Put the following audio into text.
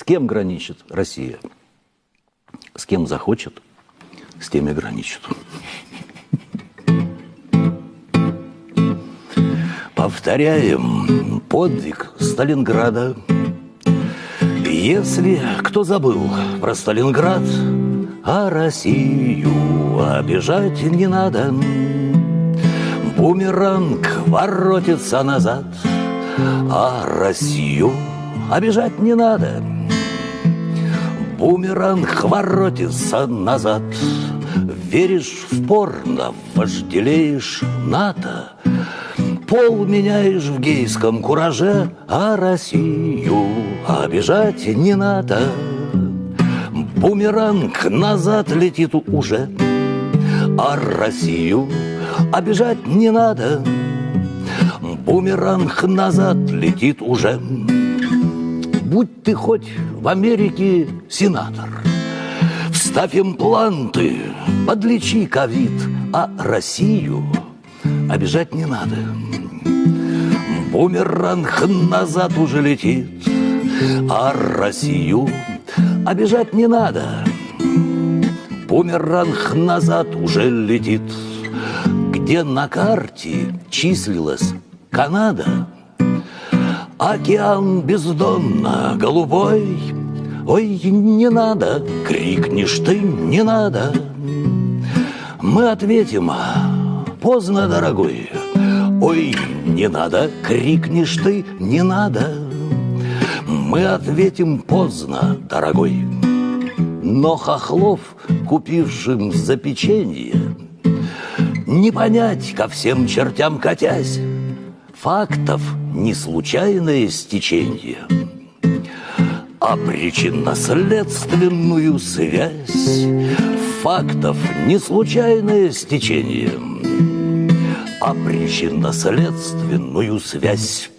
С кем граничит Россия? С кем захочет, с тем и граничит. Повторяем подвиг Сталинграда. Если кто забыл про Сталинград, а Россию обижать не надо. Бумеранг воротится назад, а Россию обижать не надо. Бумеранг воротится назад, Веришь в порно, вожделеешь НАТО, Пол меняешь в гейском кураже, А Россию обижать не надо. Бумеранг назад летит уже, А Россию обижать не надо. Бумеранг назад летит уже. Будь ты хоть в Америке сенатор, Вставь импланты, подлечи ковид, А Россию обижать не надо. Бумеранг назад уже летит, А Россию обижать не надо. Бумеранг назад уже летит, Где на карте числилась Канада, Океан бездонно голубой, Ой, не надо, крикнешь ты, не надо. Мы ответим, поздно, дорогой. Ой, не надо, крикнешь ты, не надо. Мы ответим поздно, дорогой. Но хохлов, купившим за печенье, Не понять ко всем чертям катясь, Фактов не случайное стечение, А причинно-следственную связь Фактов не случайное стечение, А причинно-следственную связь